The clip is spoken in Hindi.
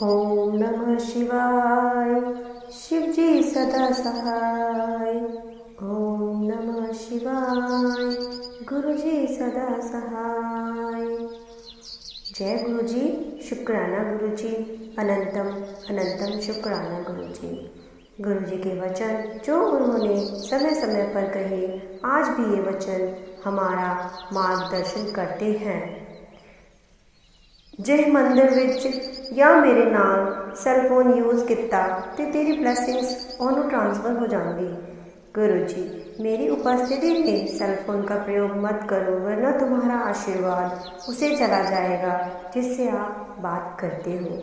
ओम नमः शिवाय। शिवजी सदा सहाय। ओम नमः शिवाय। गुरु जी सदा सहाय। जय गुरु जी शुक्राना गुरु जी अनंतम अनंतम शुक्राना गुरु जी गुरु जी के वचन जो उन्होंने समय समय पर कहे, आज भी ये वचन हमारा मार्गदर्शन करते हैं। ਜਿਹ मंदिर या मेरे नाम सैलफोन यूज़ किया तो तेरी ਤੇ ਤੇਰੀ ट्रांसफ़र हो ਟ੍ਰਾਂਸਫਰ गुरु जी, मेरी उपस्थिति में सैलफोन का प्रयोग मत करो, वरना तुम्हारा आशीर्वाद उसे चला जाएगा, जिससे आप बात करते हो।